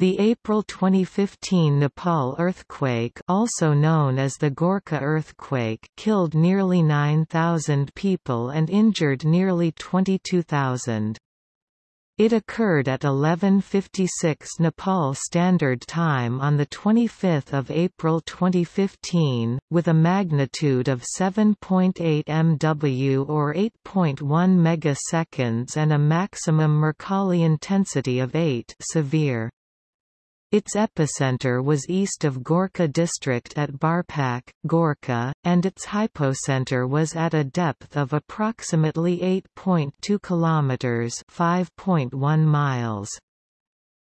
The April 2015 Nepal earthquake also known as the Gorkha earthquake killed nearly 9,000 people and injured nearly 22,000. It occurred at 11:56 Nepal Standard Time on the 25th of April 2015 with a magnitude of 7.8 MW or 8.1 megaseconds and a maximum Mercalli intensity of 8 severe. Its epicenter was east of Gorkha district at Barpak, Gorkha, and its hypocenter was at a depth of approximately 8.2 km 5.1 miles.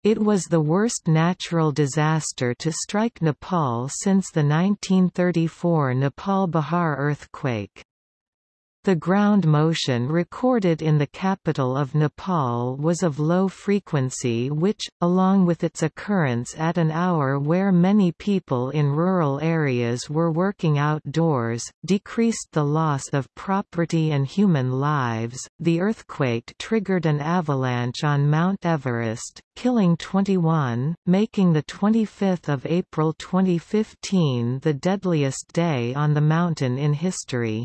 It was the worst natural disaster to strike Nepal since the 1934 Nepal Bihar earthquake. The ground motion recorded in the capital of Nepal was of low frequency which, along with its occurrence at an hour where many people in rural areas were working outdoors, decreased the loss of property and human lives. The earthquake triggered an avalanche on Mount Everest, killing 21, making the 25th of April 2015 the deadliest day on the mountain in history.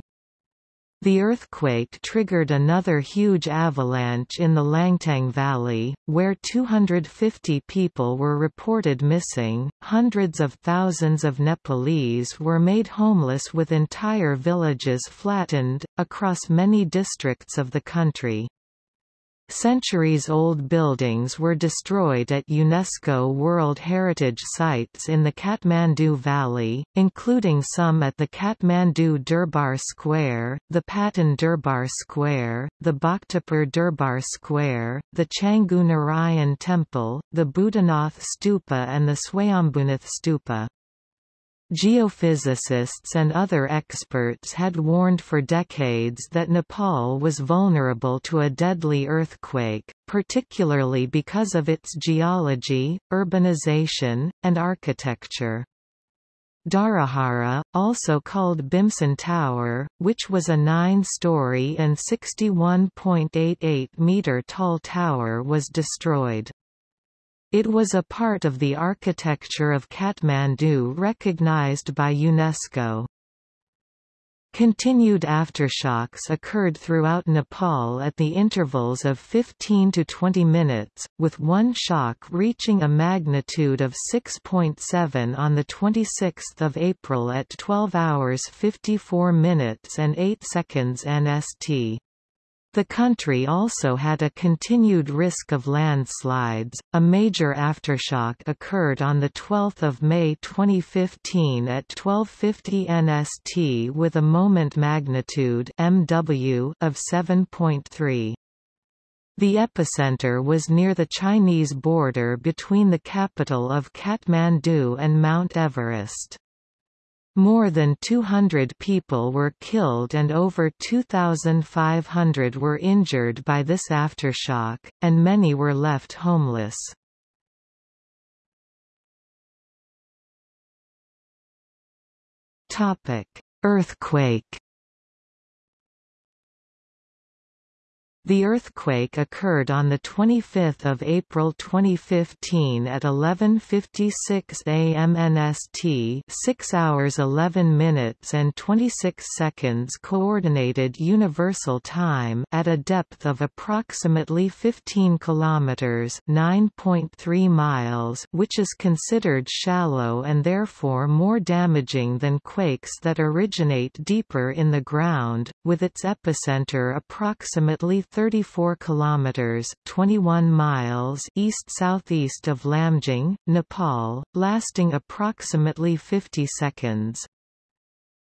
The earthquake triggered another huge avalanche in the Langtang Valley, where 250 people were reported missing. Hundreds of thousands of Nepalese were made homeless with entire villages flattened, across many districts of the country. Centuries-old buildings were destroyed at UNESCO World Heritage Sites in the Kathmandu Valley, including some at the Kathmandu Durbar Square, the Patan Durbar Square, the Bhaktapur Durbar Square, the Changu Narayan Temple, the Buddhanath Stupa and the Swayambhunath Stupa. Geophysicists and other experts had warned for decades that Nepal was vulnerable to a deadly earthquake, particularly because of its geology, urbanization, and architecture. Dharahara, also called Bhimsen Tower, which was a nine-story and 61.88-metre tall tower was destroyed. It was a part of the architecture of Kathmandu recognized by UNESCO. Continued aftershocks occurred throughout Nepal at the intervals of 15 to 20 minutes, with one shock reaching a magnitude of 6.7 on 26 April at 12 hours 54 minutes and 8 seconds NST. The country also had a continued risk of landslides. A major aftershock occurred on the 12th of May 2015 at 12:50 NST with a moment magnitude (MW) of 7.3. The epicenter was near the Chinese border between the capital of Kathmandu and Mount Everest. More than 200 people were killed and over 2,500 were injured by this aftershock, and many were left homeless. Earthquake The earthquake occurred on 25 April 2015 at 11.56 am NST 6 hours 11 minutes and 26 seconds Coordinated Universal Time at a depth of approximately 15 kilometers 9.3 miles which is considered shallow and therefore more damaging than quakes that originate deeper in the ground, with its epicenter approximately 34 kilometers (21 miles) east-southeast of Lamjung, Nepal, lasting approximately 50 seconds.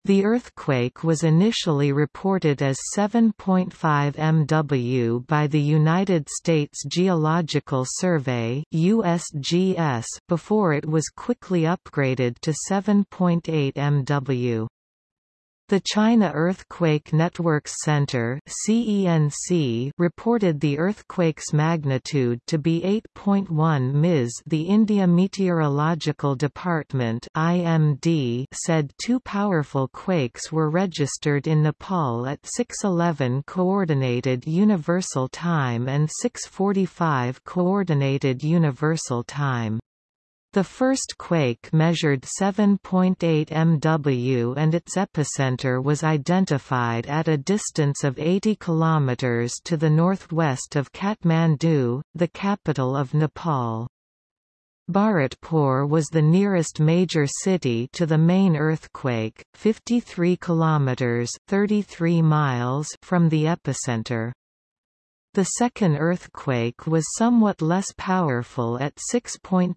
The earthquake was initially reported as 7.5 MW by the United States Geological Survey USGS before it was quickly upgraded to 7.8 MW. The China Earthquake Networks Center (CENC) reported the earthquake's magnitude to be 8.1 ms. The India Meteorological Department (IMD) said two powerful quakes were registered in Nepal at 6:11 coordinated universal time and 6:45 coordinated universal time. The first quake measured 7.8 MW and its epicenter was identified at a distance of 80 km to the northwest of Kathmandu, the capital of Nepal. Bharatpur was the nearest major city to the main earthquake, 53 km 33 miles from the epicenter. The second earthquake was somewhat less powerful at 6.6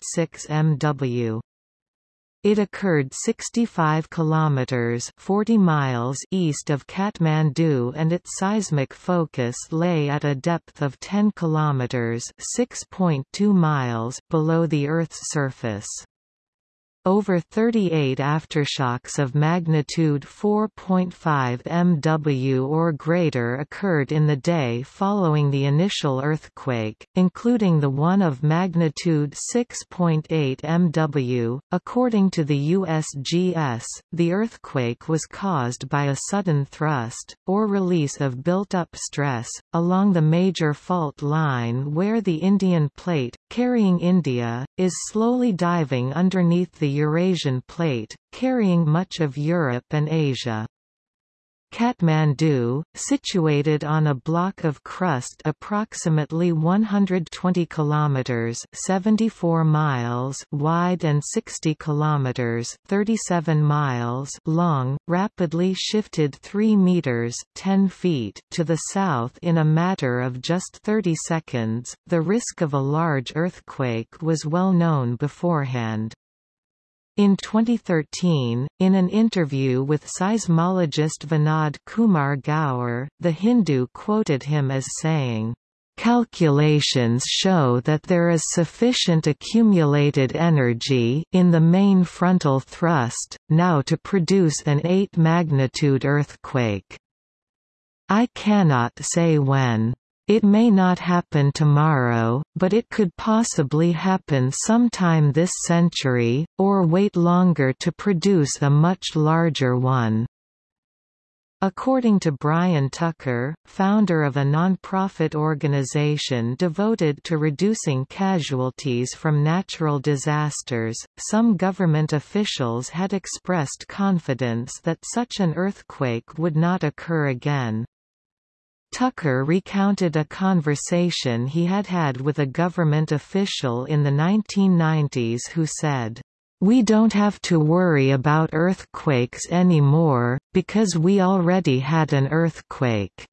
MW. It occurred 65 kilometers 40 miles east of Kathmandu and its seismic focus lay at a depth of 10 kilometers 6.2 miles below the Earth's surface. Over 38 aftershocks of magnitude 4.5 MW or greater occurred in the day following the initial earthquake, including the one of magnitude 6.8 MW. According to the USGS, the earthquake was caused by a sudden thrust, or release of built-up stress, along the major fault line where the Indian plate, carrying India, is slowly diving underneath the Eurasian plate, carrying much of Europe and Asia. Kathmandu, situated on a block of crust approximately 120 kilometers (74 miles) wide and 60 kilometers (37 miles) long, rapidly shifted 3 meters (10 feet) to the south in a matter of just 30 seconds. The risk of a large earthquake was well known beforehand. In 2013, in an interview with seismologist Vinod Kumar Gaur, The Hindu quoted him as saying, Calculations show that there is sufficient accumulated energy in the main frontal thrust, now to produce an 8 magnitude earthquake. I cannot say when. It may not happen tomorrow, but it could possibly happen sometime this century, or wait longer to produce a much larger one. According to Brian Tucker, founder of a non-profit organization devoted to reducing casualties from natural disasters, some government officials had expressed confidence that such an earthquake would not occur again. Tucker recounted a conversation he had had with a government official in the 1990s who said, "We don't have to worry about earthquakes anymore, because we already had an earthquake."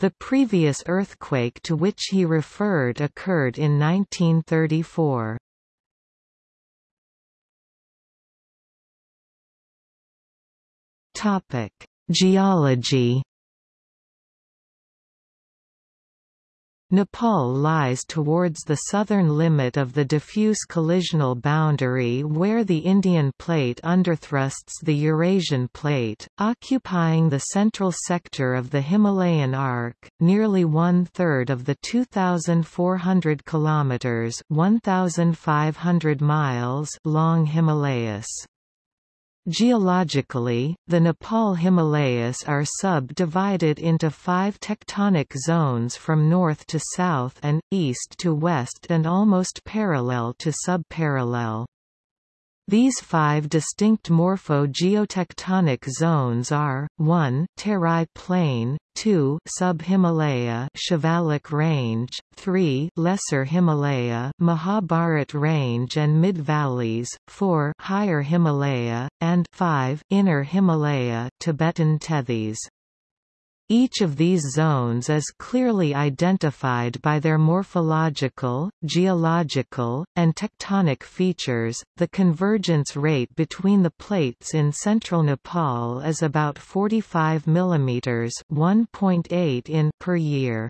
The previous earthquake to which he referred occurred in 1934. Geology Nepal lies towards the southern limit of the diffuse collisional boundary where the Indian plate underthrusts the Eurasian plate, occupying the central sector of the Himalayan arc, nearly one-third of the 2,400 kilometers (1,500 miles) long Himalayas. Geologically, the Nepal Himalayas are subdivided into five tectonic zones from north to south and, east to west and almost parallel to subparallel. These five distinct morpho-geotectonic zones are, 1 Terai Plain, 2 Sub-Himalaya Shivalik Range, 3 Lesser Himalaya Mahabharat Range and Mid-Valleys, 4 Higher Himalaya, and 5 Inner Himalaya Tibetan Tethys. Each of these zones is clearly identified by their morphological, geological, and tectonic features. The convergence rate between the plates in central Nepal is about 45 mm (1.8 in) per year.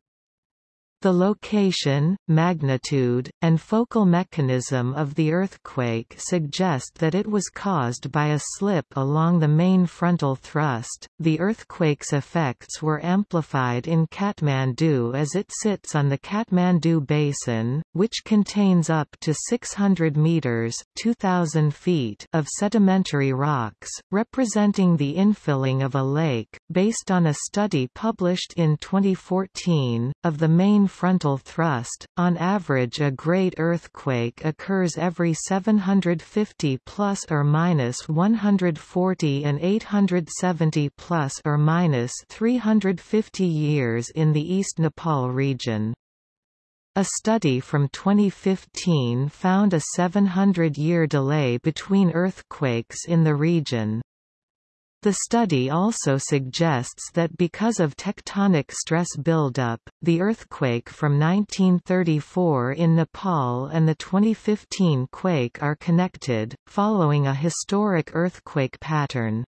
The location, magnitude, and focal mechanism of the earthquake suggest that it was caused by a slip along the main frontal thrust. The earthquake's effects were amplified in Kathmandu as it sits on the Kathmandu Basin, which contains up to 600 meters (2000 feet) of sedimentary rocks, representing the infilling of a lake, based on a study published in 2014 of the main frontal thrust. On average, a great earthquake occurs every 750 plus or minus 140 and 870 plus or minus 350 years in the East Nepal region. A study from 2015 found a 700-year delay between earthquakes in the region. The study also suggests that because of tectonic stress buildup, the earthquake from 1934 in Nepal and the 2015 quake are connected, following a historic earthquake pattern.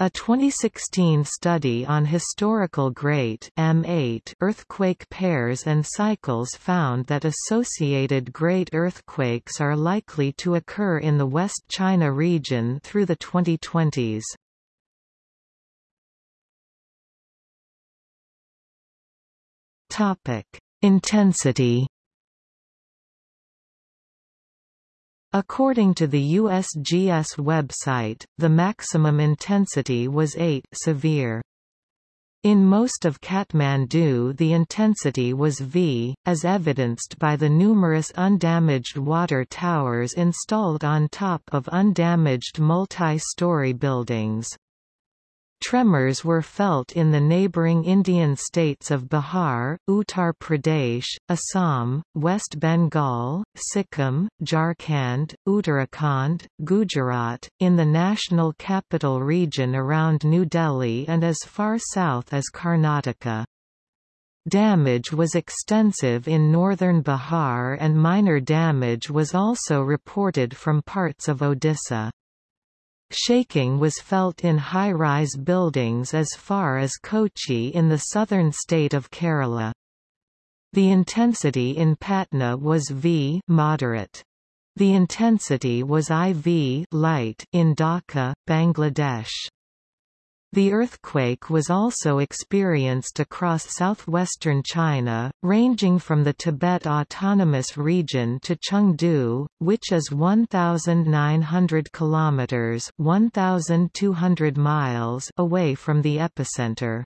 A 2016 study on historical great M8 earthquake pairs and cycles found that associated great earthquakes are likely to occur in the West China region through the 2020s. Topic: Intensity. According to the USGS website, the maximum intensity was 8 severe. In most of Kathmandu the intensity was V, as evidenced by the numerous undamaged water towers installed on top of undamaged multi-story buildings. Tremors were felt in the neighbouring Indian states of Bihar, Uttar Pradesh, Assam, West Bengal, Sikkim, Jharkhand, Uttarakhand, Gujarat, in the national capital region around New Delhi and as far south as Karnataka. Damage was extensive in northern Bihar and minor damage was also reported from parts of Odisha. Shaking was felt in high-rise buildings as far as Kochi in the southern state of Kerala. The intensity in Patna was V moderate. The intensity was IV light in Dhaka, Bangladesh. The earthquake was also experienced across southwestern China, ranging from the Tibet Autonomous Region to Chengdu, which is 1900 kilometers, 1200 miles away from the epicenter.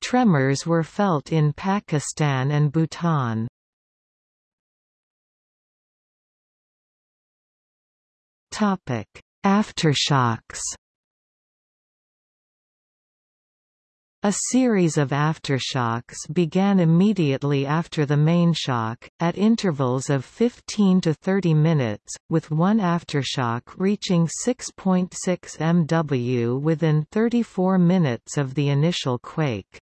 Tremors were felt in Pakistan and Bhutan. Topic: Aftershocks A series of aftershocks began immediately after the main shock, at intervals of 15 to 30 minutes, with one aftershock reaching 6.6 MW within 34 minutes of the initial quake.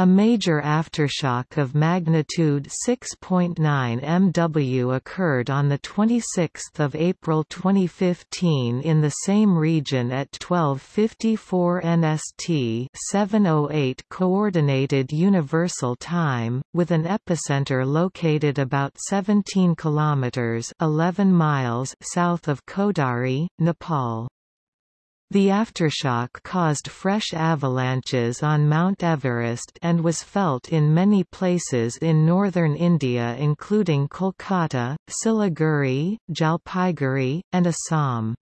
A major aftershock of magnitude 6.9 MW occurred on 26 April 2015 in the same region at 1254 NST 708 Coordinated Universal Time, with an epicenter located about 17 km 11 miles south of Kodari, Nepal. The aftershock caused fresh avalanches on Mount Everest and was felt in many places in northern India including Kolkata, Siliguri, Jalpaiguri, and Assam.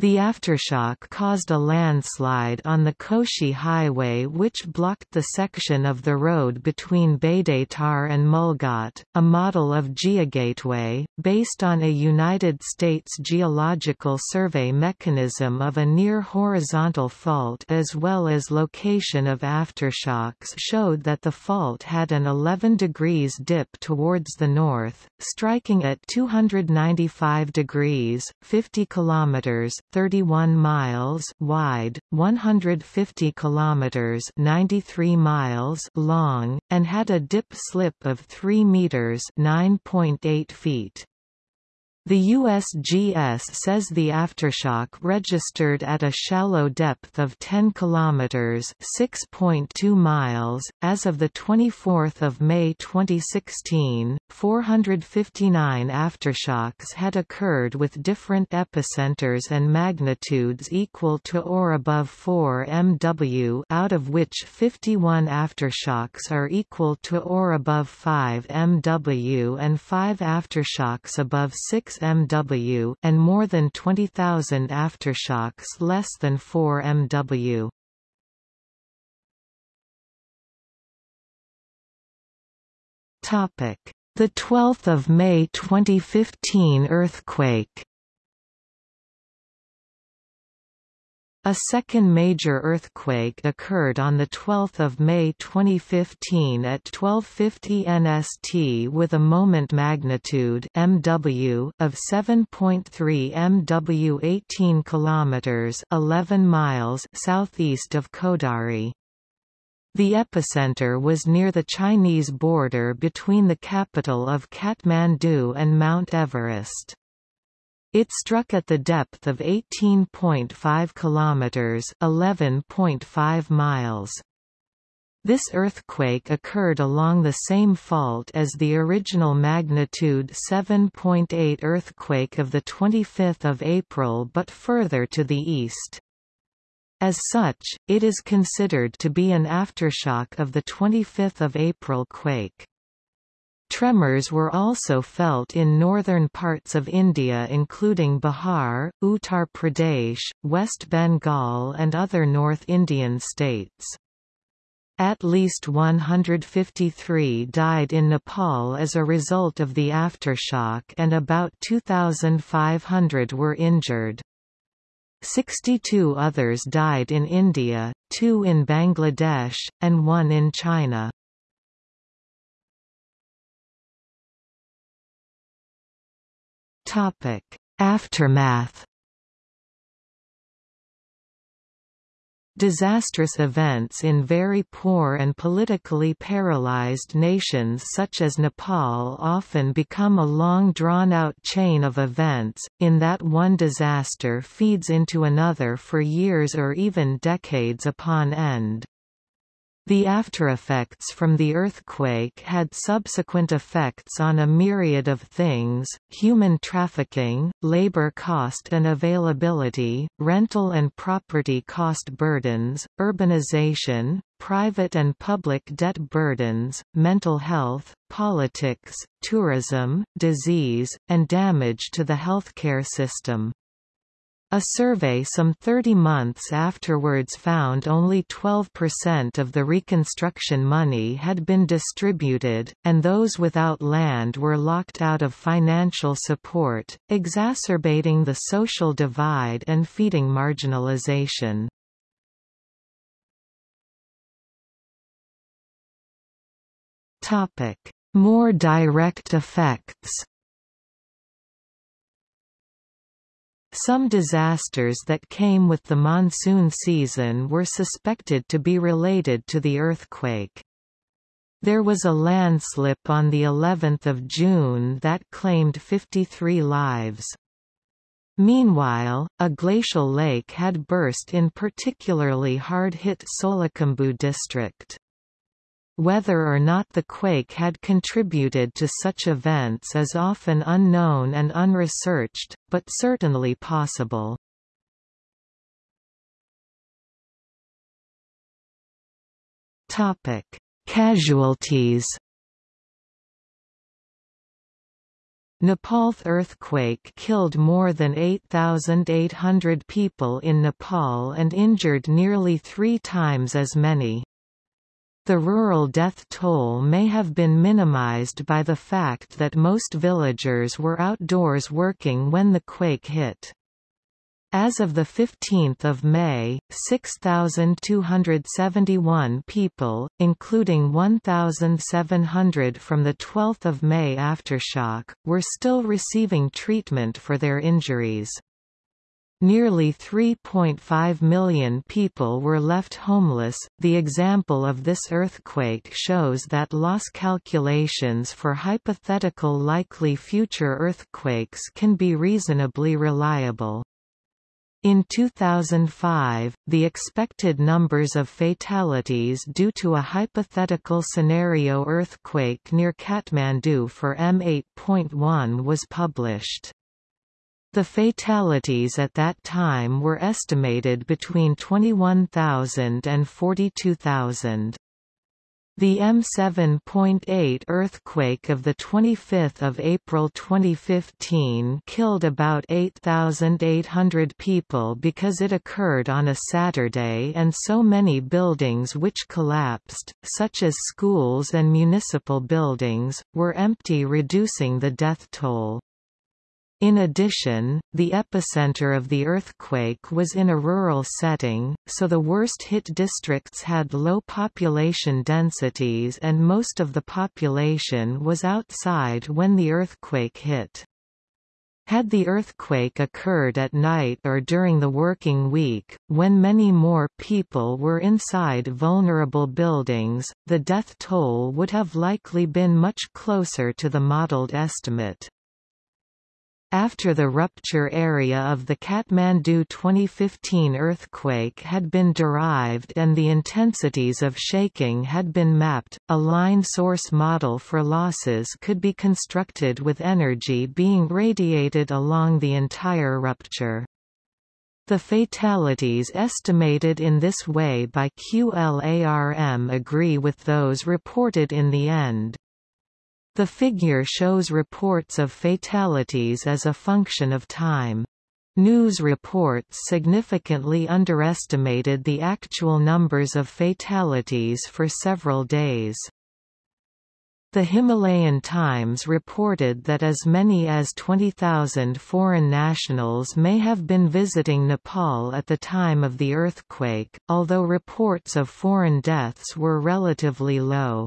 The aftershock caused a landslide on the Koshi Highway which blocked the section of the road between Baidatar and Mulghat, a model of GeoGateway, based on a United States Geological Survey mechanism of a near-horizontal fault as well as location of aftershocks showed that the fault had an 11 degrees dip towards the north, striking at 295 degrees, 50 kilometers 31 miles wide, 150 kilometers 93 miles long, and had a dip slip of 3 meters 9.8 feet. The USGS says the aftershock registered at a shallow depth of 10 kilometers (6.2 miles) as of the 24th of May 2016. 459 aftershocks had occurred with different epicenters and magnitudes equal to or above 4 MW, out of which 51 aftershocks are equal to or above 5 MW and 5 aftershocks above 6 MW, and more than 20,000 aftershocks less than 4 MW. The 12th of May 2015 earthquake A second major earthquake occurred on 12 May 2015 at 1250 NST with a moment magnitude MW of 7.3 MW 18 km 11 miles southeast of Kodari. The epicenter was near the Chinese border between the capital of Kathmandu and Mount Everest. It struck at the depth of 18.5 kilometers, 11.5 miles. This earthquake occurred along the same fault as the original magnitude 7.8 earthquake of the 25th of April but further to the east. As such, it is considered to be an aftershock of the 25th of April quake. Tremors were also felt in northern parts of India including Bihar, Uttar Pradesh, West Bengal and other North Indian states. At least 153 died in Nepal as a result of the aftershock and about 2,500 were injured. 62 others died in India, two in Bangladesh, and one in China. Topic: Aftermath. Disastrous events in very poor and politically paralyzed nations such as Nepal often become a long drawn-out chain of events, in that one disaster feeds into another for years or even decades upon end. The aftereffects from the earthquake had subsequent effects on a myriad of things, human trafficking, labor cost and availability, rental and property cost burdens, urbanization, private and public debt burdens, mental health, politics, tourism, disease, and damage to the healthcare system. A survey some 30 months afterwards found only 12% of the reconstruction money had been distributed, and those without land were locked out of financial support, exacerbating the social divide and feeding marginalization. More direct effects Some disasters that came with the monsoon season were suspected to be related to the earthquake. There was a landslip on the 11th of June that claimed 53 lives. Meanwhile, a glacial lake had burst in particularly hard-hit Solukhumbu district. Whether or not the quake had contributed to such events is often unknown and unresearched, but certainly possible. Topic: Casualties. Nepal's earthquake killed more than 8,800 people in Nepal and injured nearly three times as many. The rural death toll may have been minimized by the fact that most villagers were outdoors working when the quake hit. As of 15 May, 6,271 people, including 1,700 from the 12 May aftershock, were still receiving treatment for their injuries. Nearly 3.5 million people were left homeless. The example of this earthquake shows that loss calculations for hypothetical likely future earthquakes can be reasonably reliable. In 2005, the expected numbers of fatalities due to a hypothetical scenario earthquake near Kathmandu for M8.1 was published. The fatalities at that time were estimated between 21,000 and 42,000. The M7.8 earthquake of 25 April 2015 killed about 8,800 people because it occurred on a Saturday and so many buildings which collapsed, such as schools and municipal buildings, were empty reducing the death toll. In addition, the epicenter of the earthquake was in a rural setting, so the worst-hit districts had low population densities and most of the population was outside when the earthquake hit. Had the earthquake occurred at night or during the working week, when many more people were inside vulnerable buildings, the death toll would have likely been much closer to the modeled estimate. After the rupture area of the Kathmandu 2015 earthquake had been derived and the intensities of shaking had been mapped, a line source model for losses could be constructed with energy being radiated along the entire rupture. The fatalities estimated in this way by QLARM agree with those reported in the end. The figure shows reports of fatalities as a function of time. News reports significantly underestimated the actual numbers of fatalities for several days. The Himalayan Times reported that as many as 20,000 foreign nationals may have been visiting Nepal at the time of the earthquake, although reports of foreign deaths were relatively low.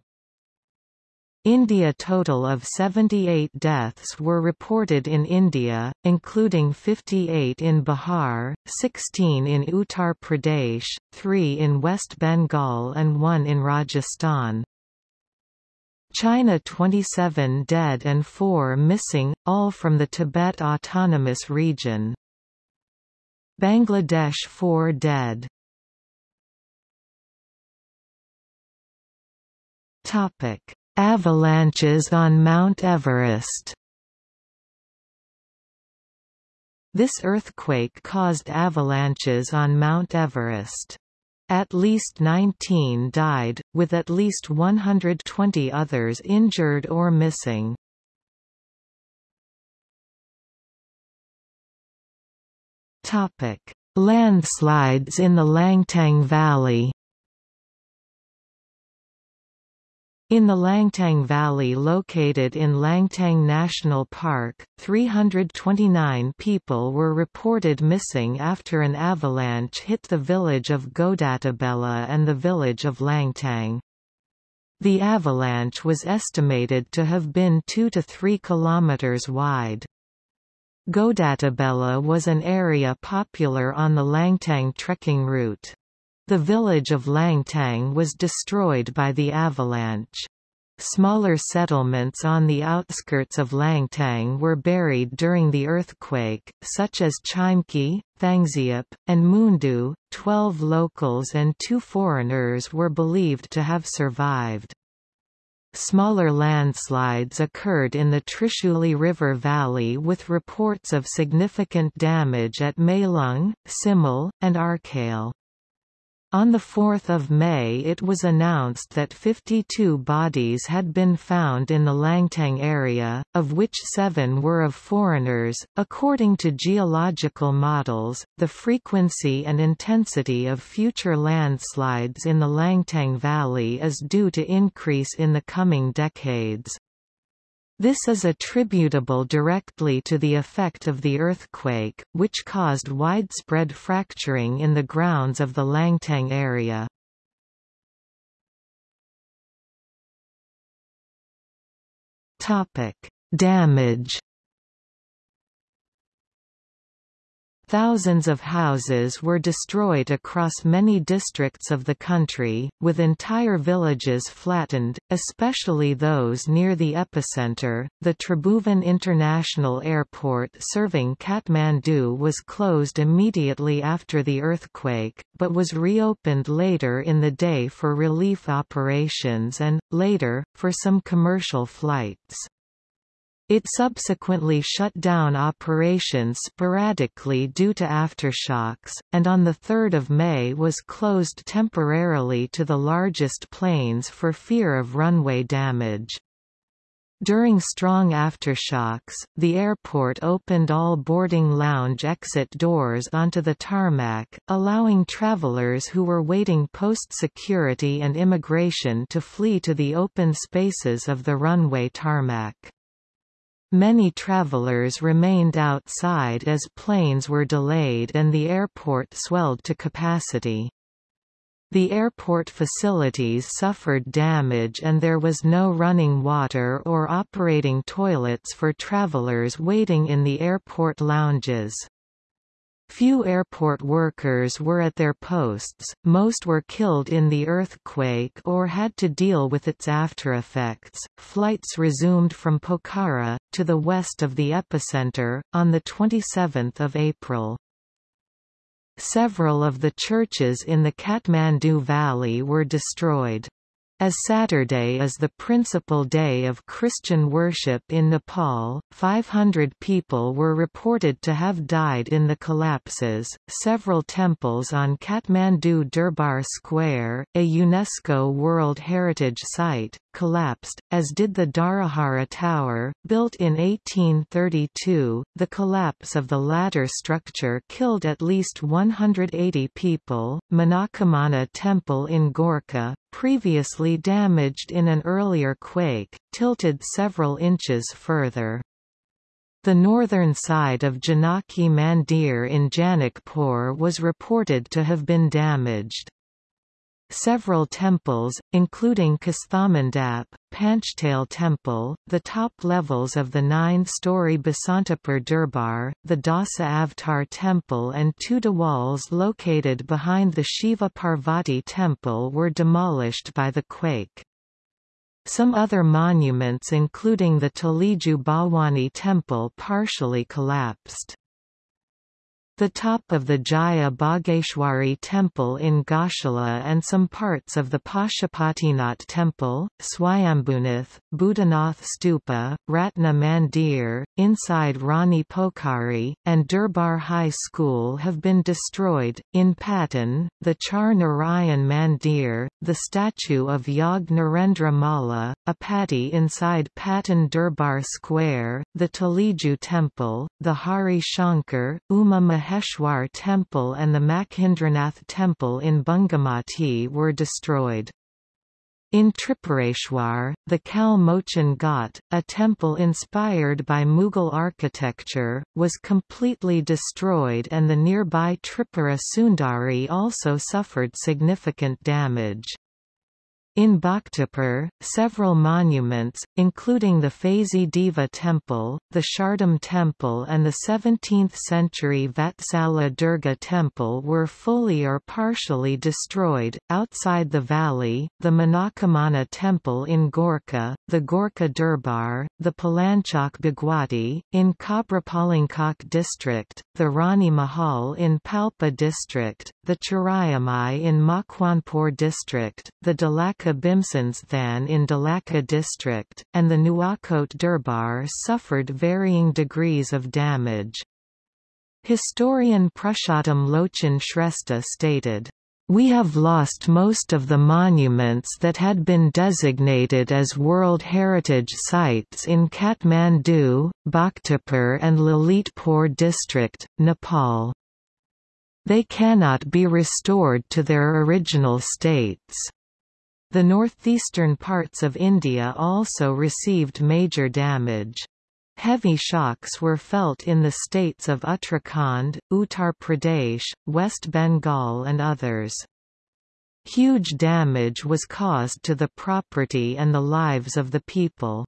India total of 78 deaths were reported in India, including 58 in Bihar, 16 in Uttar Pradesh, 3 in West Bengal and 1 in Rajasthan. China 27 dead and 4 missing, all from the Tibet Autonomous Region. Bangladesh 4 dead. Topic Avalanches on Mount Everest This earthquake caused avalanches on Mount Everest. At least 19 died, with at least 120 others injured or missing. Topic: Landslides in the Langtang Valley In the Langtang Valley located in Langtang National Park, 329 people were reported missing after an avalanche hit the village of Ghodatabela and the village of Langtang. The avalanche was estimated to have been 2 to 3 kilometers wide. Ghodatabela was an area popular on the Langtang trekking route. The village of Langtang was destroyed by the avalanche. Smaller settlements on the outskirts of Langtang were buried during the earthquake, such as Chimki, Thangziap, and Mundu. Twelve locals and two foreigners were believed to have survived. Smaller landslides occurred in the Trishuli River Valley with reports of significant damage at Mailung, Simul, and Arkale. On 4 May it was announced that 52 bodies had been found in the Langtang area, of which seven were of foreigners. According to geological models, the frequency and intensity of future landslides in the Langtang Valley is due to increase in the coming decades. This is attributable directly to the effect of the earthquake, which caused widespread fracturing in the grounds of the Langtang area. Damage Thousands of houses were destroyed across many districts of the country, with entire villages flattened, especially those near the epicenter. The Tribhuvan International Airport serving Kathmandu was closed immediately after the earthquake, but was reopened later in the day for relief operations and, later, for some commercial flights. It subsequently shut down operations sporadically due to aftershocks, and on 3 May was closed temporarily to the largest planes for fear of runway damage. During strong aftershocks, the airport opened all boarding lounge exit doors onto the tarmac, allowing travelers who were waiting post-security and immigration to flee to the open spaces of the runway tarmac. Many travelers remained outside as planes were delayed and the airport swelled to capacity. The airport facilities suffered damage and there was no running water or operating toilets for travelers waiting in the airport lounges. Few airport workers were at their posts, most were killed in the earthquake or had to deal with its aftereffects. Flights resumed from Pokhara, to the west of the epicenter, on 27 April. Several of the churches in the Kathmandu Valley were destroyed as Saturday is the principal day of Christian worship in Nepal, 500 people were reported to have died in the collapses. Several temples on Kathmandu Durbar Square, a UNESCO World Heritage Site, collapsed, as did the Dharahara Tower, built in 1832. The collapse of the latter structure killed at least 180 people. Manakamana Temple in Gorkha, previously damaged in an earlier quake, tilted several inches further. The northern side of Janaki Mandir in Janakpur was reported to have been damaged. Several temples, including Kasthamandap, Panchtail Temple, the top levels of the nine-story Basantapur Durbar, the Dasa Avtar Temple and two dewals located behind the Shiva Parvati Temple were demolished by the quake. Some other monuments including the Taleju Temple partially collapsed. The top of the Jaya Bhageshwari temple in Goshala and some parts of the Pashupatinath temple, Swayambhunath, Buddhanath Stupa, Ratna Mandir, inside Rani Pokhari, and Durbar High School have been destroyed. In Patan, the Char Narayan Mandir, the statue of Yog Narendra Malla, a patti inside Patan Durbar Square, the Taleju Temple, the Hari Shankar, Uma Maheshwar Temple and the Makhindranath Temple in Bungamati were destroyed. In Tripureshwar, the Kal Mochan Ghat, a temple inspired by Mughal architecture, was completely destroyed and the nearby Tripura Sundari also suffered significant damage. In Bhaktapur, several monuments, including the Faizi Deva Temple, the Shardam Temple and the 17th-century Vatsala Durga Temple were fully or partially destroyed. Outside the valley, the Manakamana Temple in Gorkha, the Gorkha Durbar, the Palanchok Bhagwati, in Kabhrepalanchok district, the Rani Mahal in Palpa district, the Chirayamai in Makwanpur district, the Dolakha Bhimsanthan in Dolakha district, and the Nuwakot Durbar suffered varying degrees of damage. Historian Purushottam Lochan Shrestha stated, we have lost most of the monuments that had been designated as World Heritage Sites in Kathmandu, Bhaktapur and Lalitpur district, Nepal. They cannot be restored to their original states. The northeastern parts of India also received major damage. Heavy shocks were felt in the states of Uttarakhand, Uttar Pradesh, West Bengal and others. Huge damage was caused to the property and the lives of the people.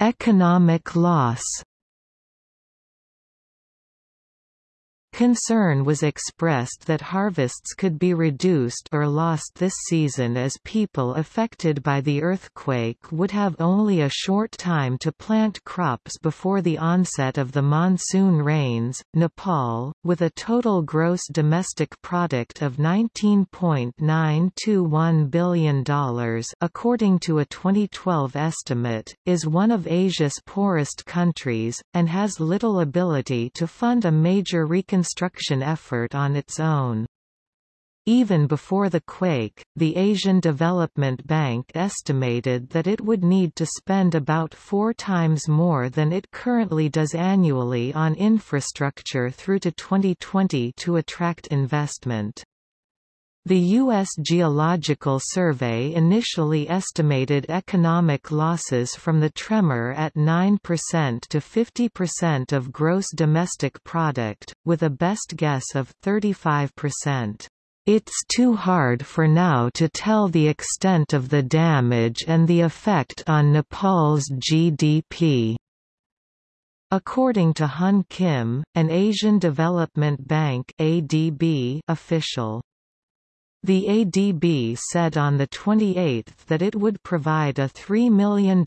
Economic loss Concern was expressed that harvests could be reduced or lost this season as people affected by the earthquake would have only a short time to plant crops before the onset of the monsoon rains. Nepal, with a total gross domestic product of $19.921 billion according to a 2012 estimate, is one of Asia's poorest countries, and has little ability to fund a major reconstruction reconstruction effort on its own. Even before the quake, the Asian Development Bank estimated that it would need to spend about four times more than it currently does annually on infrastructure through to 2020 to attract investment. The U.S. Geological Survey initially estimated economic losses from the tremor at 9% to 50% of gross domestic product, with a best guess of 35%. It's too hard for now to tell the extent of the damage and the effect on Nepal's GDP. According to Hun Kim, an Asian Development Bank (ADB) official. The ADB said on 28 that it would provide a $3 million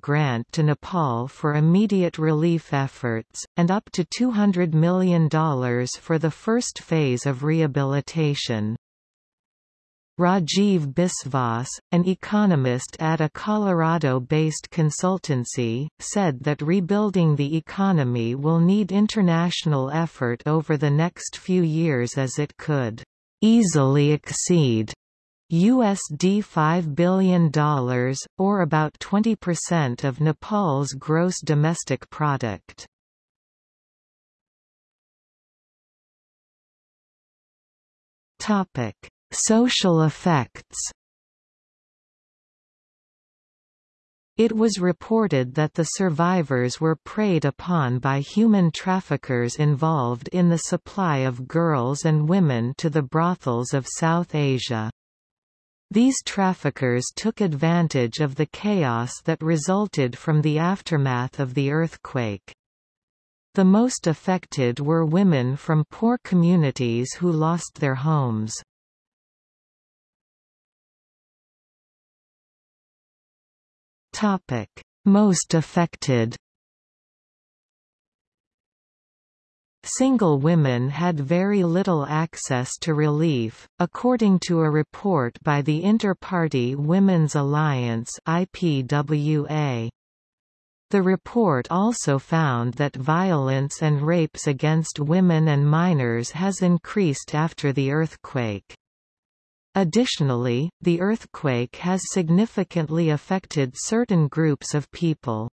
grant to Nepal for immediate relief efforts, and up to $200 million for the first phase of rehabilitation. Rajiv Biswas, an economist at a Colorado-based consultancy, said that rebuilding the economy will need international effort over the next few years as it could easily exceed USD $5 billion, or about 20% of Nepal's gross domestic product. Social effects It was reported that the survivors were preyed upon by human traffickers involved in the supply of girls and women to the brothels of South Asia. These traffickers took advantage of the chaos that resulted from the aftermath of the earthquake. The most affected were women from poor communities who lost their homes. Topic: Most affected. Single women had very little access to relief, according to a report by the Inter-Party Women's Alliance (IPWA). The report also found that violence and rapes against women and minors has increased after the earthquake. Additionally, the earthquake has significantly affected certain groups of people.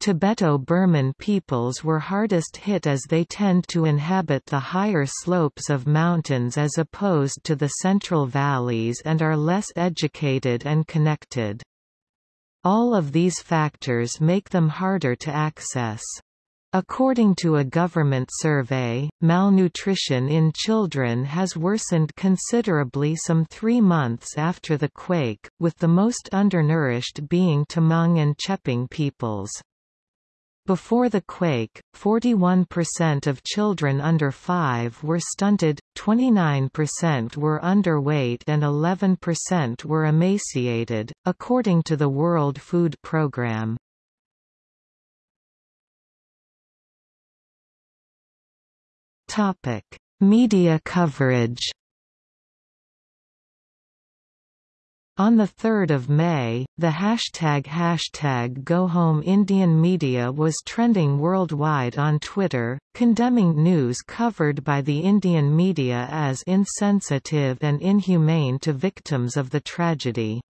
Tibeto-Burman peoples were hardest hit as they tend to inhabit the higher slopes of mountains as opposed to the central valleys and are less educated and connected. All of these factors make them harder to access. According to a government survey, malnutrition in children has worsened considerably some three months after the quake, with the most undernourished being Tamang and Chepang peoples. Before the quake, 41% of children under 5 were stunted, 29% were underweight and 11% were emaciated, according to the World Food Programme. Topic: Media coverage. On 3 May, the hashtag hashtag GoHomeIndian media was trending worldwide on Twitter, condemning news covered by the Indian media as insensitive and inhumane to victims of the tragedy.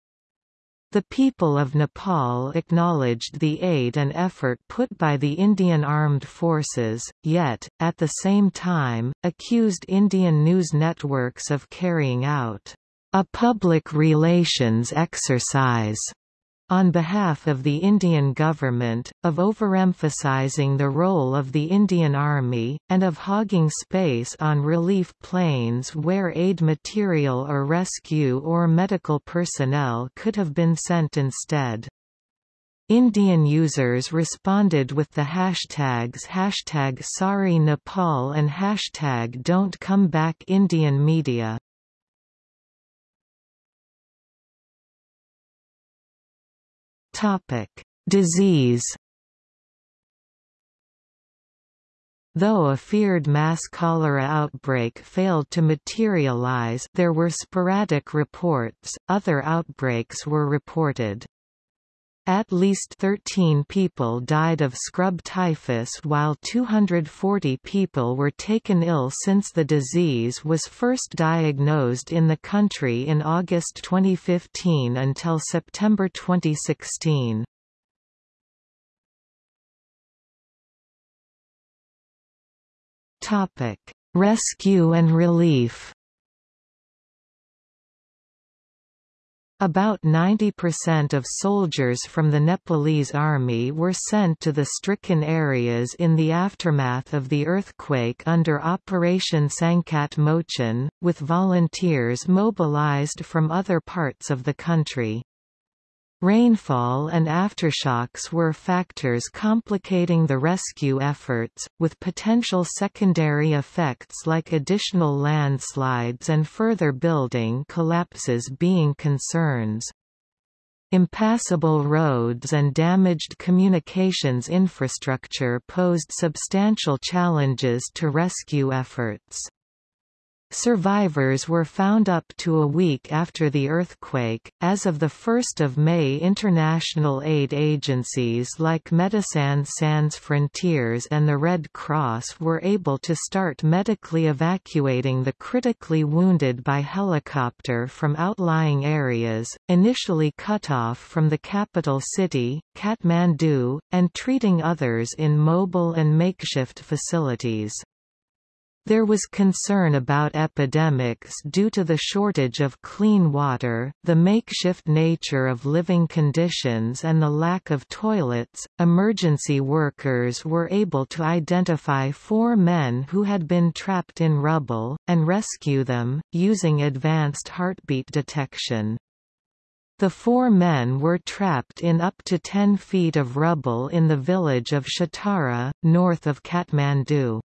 The people of Nepal acknowledged the aid and effort put by the Indian Armed Forces, yet, at the same time, accused Indian news networks of carrying out a public relations exercise on behalf of the Indian government, of overemphasizing the role of the Indian Army, and of hogging space on relief planes where aid material or rescue or medical personnel could have been sent instead. Indian users responded with the hashtags hashtag Sorry Nepal and hashtag Don't Come Back Indian Media. Topic: Disease. Though a feared mass cholera outbreak failed to materialize there were sporadic reports, other outbreaks were reported. At least 13 people died of scrub typhus while 240 people were taken ill since the disease was first diagnosed in the country in August 2015 until September 2016. Rescue and relief About 90% of soldiers from the Nepalese army were sent to the stricken areas in the aftermath of the earthquake under Operation Sankat Mochan, with volunteers mobilized from other parts of the country. Rainfall and aftershocks were factors complicating the rescue efforts, with potential secondary effects like additional landslides and further building collapses being concerns. Impassable roads and damaged communications infrastructure posed substantial challenges to rescue efforts. Survivors were found up to a week after the earthquake. As of the 1st of May, international aid agencies like Médecins Sans Frontières and the Red Cross were able to start medically evacuating the critically wounded by helicopter from outlying areas, initially cut off from the capital city, Kathmandu, and treating others in mobile and makeshift facilities. There was concern about epidemics due to the shortage of clean water, the makeshift nature of living conditions, and the lack of toilets. Emergency workers were able to identify four men who had been trapped in rubble, and rescue them, using advanced heartbeat detection. The four men were trapped in up to 10 feet of rubble in the village of Shatara, north of Kathmandu.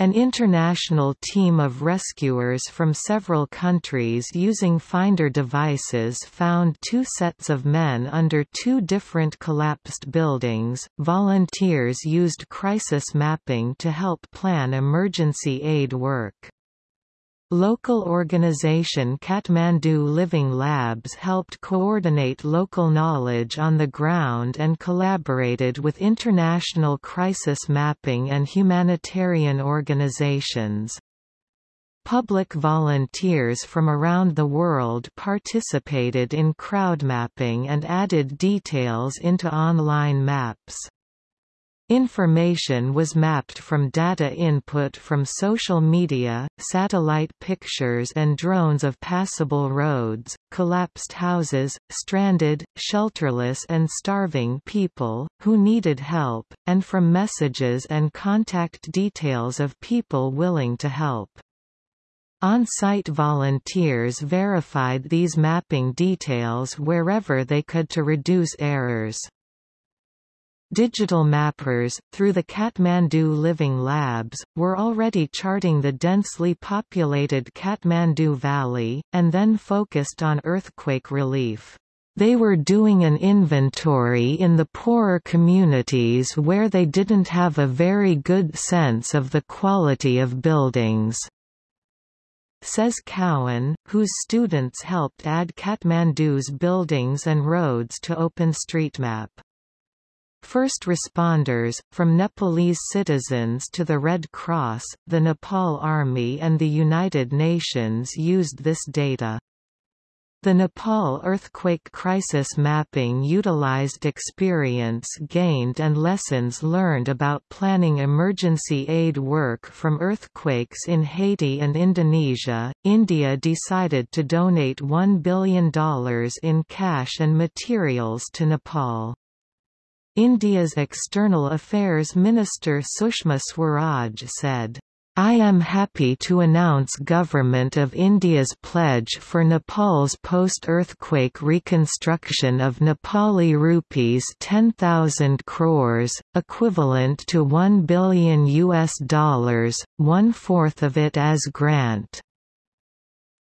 An international team of rescuers from several countries using finder devices found two sets of men under two different collapsed buildings. Volunteers used crisis mapping to help plan emergency aid work. Local organization Kathmandu Living Labs helped coordinate local knowledge on the ground and collaborated with international crisis mapping and humanitarian organizations. Public volunteers from around the world participated in crowd mapping and added details into online maps. Information was mapped from data input from social media, satellite pictures and drones of passable roads, collapsed houses, stranded, shelterless and starving people, who needed help, and from messages and contact details of people willing to help. On-site volunteers verified these mapping details wherever they could to reduce errors. Digital mappers, through the Kathmandu Living Labs, were already charting the densely populated Kathmandu Valley, and then focused on earthquake relief. They were doing an inventory in the poorer communities where they didn't have a very good sense of the quality of buildings says Cowan, whose students helped add Kathmandu's buildings and roads to OpenStreetMap. First responders, from Nepalese citizens to the Red Cross, the Nepal Army and the United Nations used this data. The Nepal earthquake crisis mapping utilized experience gained and lessons learned about planning emergency aid work from earthquakes in Haiti and Indonesia. India decided to donate $1 billion in cash and materials to Nepal. India's External Affairs Minister Sushma Swaraj said, I am happy to announce Government of India's pledge for Nepal's post-earthquake reconstruction of Nepali rupees 10,000 crores, equivalent to 1 billion US dollars, one-fourth of it as grant.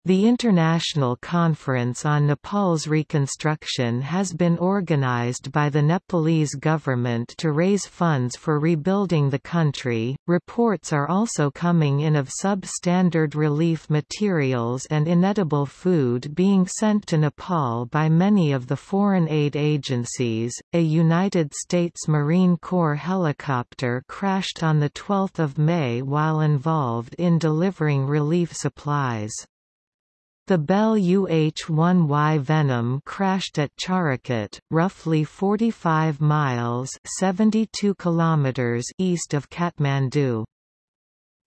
The International Conference on Nepal's Reconstruction has been organized by the Nepalese government to raise funds for rebuilding the country. Reports are also coming in of substandard relief materials and inedible food being sent to Nepal by many of the foreign aid agencies. A United States Marine Corps helicopter crashed on the 12th of May while involved in delivering relief supplies. The Bell UH-1Y Venom crashed at Charakot, roughly 45 miles 72 kilometers east of Kathmandu.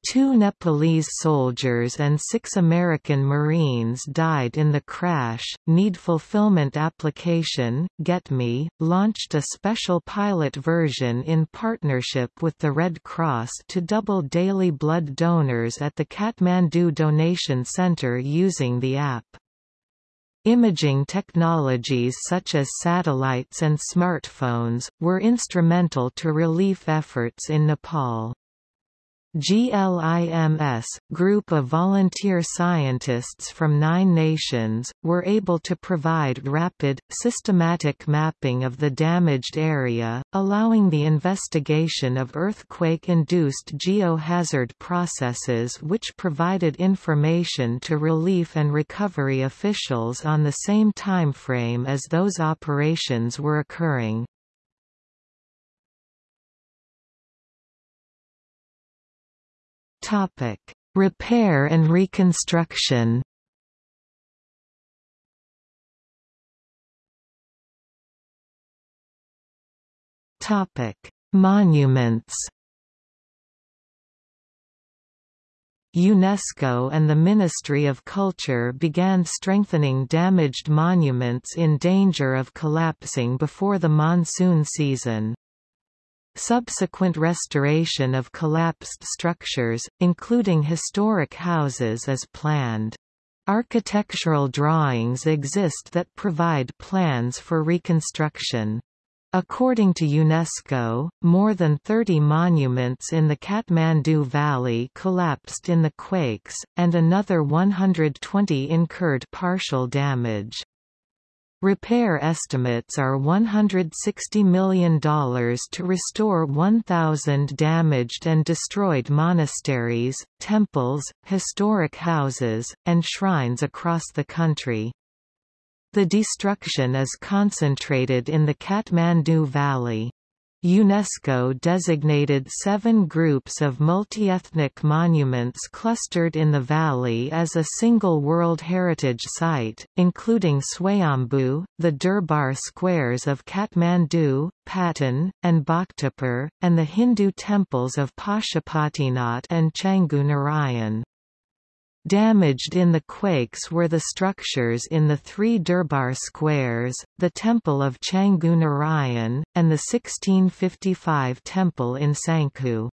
Two Nepalese soldiers and six American Marines died in the crash. Need Fulfillment Application, GetMe, launched a special pilot version in partnership with the Red Cross to double daily blood donors at the Kathmandu Donation Center using the app. Imaging technologies such as satellites and smartphones, were instrumental to relief efforts in Nepal. GLIMS, group of volunteer scientists from nine nations, were able to provide rapid, systematic mapping of the damaged area, allowing the investigation of earthquake-induced geohazard processes which provided information to relief and recovery officials on the same timeframe as those operations were occurring. Topic: Repair and reconstruction. Topic: Monuments. UNESCO and the Ministry of Culture began strengthening damaged monuments in danger of collapsing before the monsoon season. Subsequent restoration of collapsed structures, including historic houses is planned. Architectural drawings exist that provide plans for reconstruction. According to UNESCO, more than 30 monuments in the Kathmandu Valley collapsed in the quakes, and another 120 incurred partial damage. Repair estimates are $160 million to restore 1,000 damaged and destroyed monasteries, temples, historic houses, and shrines across the country. The destruction is concentrated in the Kathmandu Valley. UNESCO designated seven groups of multi-ethnic monuments clustered in the valley as a single World Heritage Site, including Swayambhu, the Durbar squares of Kathmandu, Patan, and Bhaktapur, and the Hindu temples of Pashupatinath and Changu Narayan. Damaged in the quakes were the structures in the three Durbar squares, the Temple of Changu Narayan, and the 1655 temple in Sangkhu.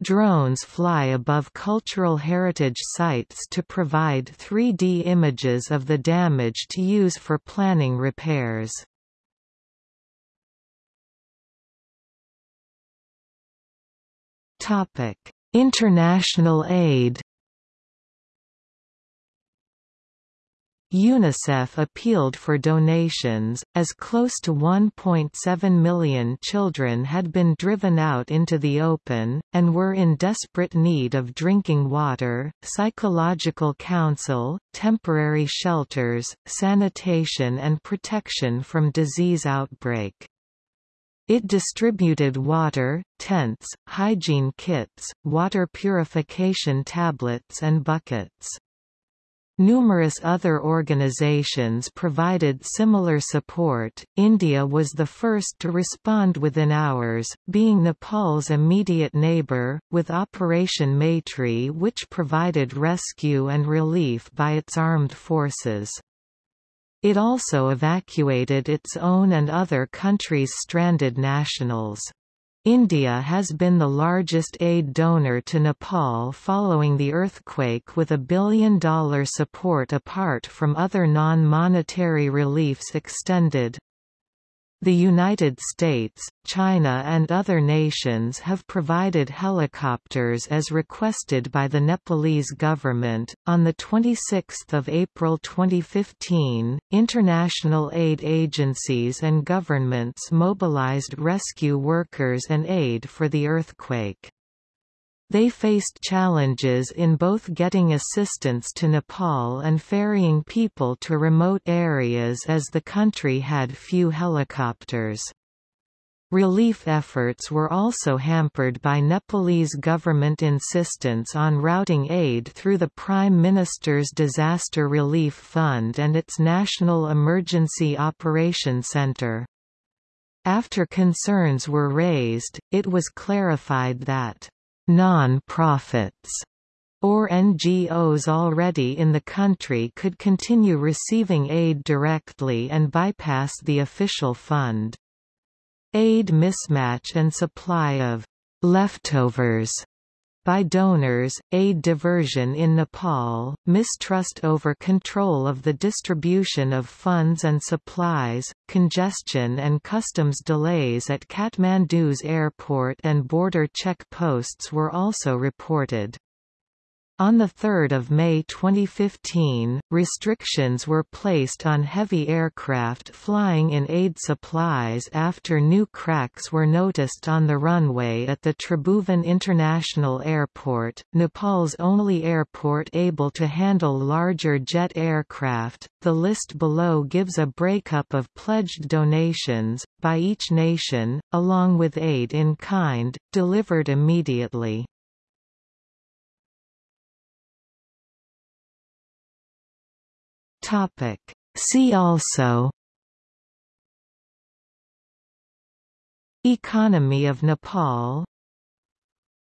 Drones fly above cultural heritage sites to provide 3D images of the damage to use for planning repairs. International aid UNICEF appealed for donations, as close to 1.7 million children had been driven out into the open, and were in desperate need of drinking water, psychological counsel, temporary shelters, sanitation and protection from disease outbreak. It distributed water, tents, hygiene kits, water purification tablets and buckets. Numerous other organizations provided similar support. India was the first to respond within hours, being Nepal's immediate neighbour, with Operation Maitri, which provided rescue and relief by its armed forces. It also evacuated its own and other countries' stranded nationals. India has been the largest aid donor to Nepal following the earthquake with a billion-dollar support apart from other non-monetary reliefs extended. The United States, China and other nations have provided helicopters as requested by the Nepalese government. On the 26th of April 2015, international aid agencies and governments mobilized rescue workers and aid for the earthquake. They faced challenges in both getting assistance to Nepal and ferrying people to remote areas as the country had few helicopters. Relief efforts were also hampered by Nepalese government insistence on routing aid through the Prime Minister's Disaster Relief Fund and its National Emergency Operation Center. After concerns were raised, it was clarified that Non-profits or NGOs already in the country could continue receiving aid directly and bypass the official fund. Aid mismatch and supply of leftovers by donors, aid diversion in Nepal, mistrust over control of the distribution of funds and supplies, congestion and customs delays at Kathmandu's airport and border check posts were also reported. On 3 May 2015, restrictions were placed on heavy aircraft flying in aid supplies after new cracks were noticed on the runway at the Tribhuvan International Airport, Nepal's only airport able to handle larger jet aircraft. The list below gives a breakup of pledged donations, by each nation, along with aid in kind, delivered immediately. Topic. See also Economy of Nepal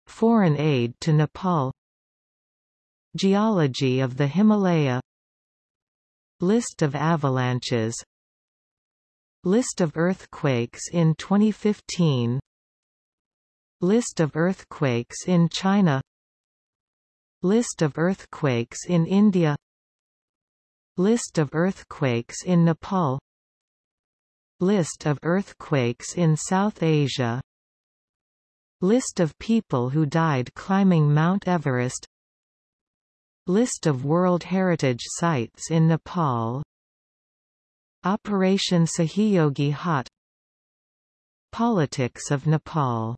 Foreign aid to Nepal Geology of the Himalaya List of avalanches List of earthquakes in 2015 List of earthquakes in China List of earthquakes in India List of earthquakes in Nepal. List of earthquakes in South Asia. List of people who died climbing Mount Everest. List of World Heritage Sites in Nepal. Operation Sahiyogi Haat Politics of Nepal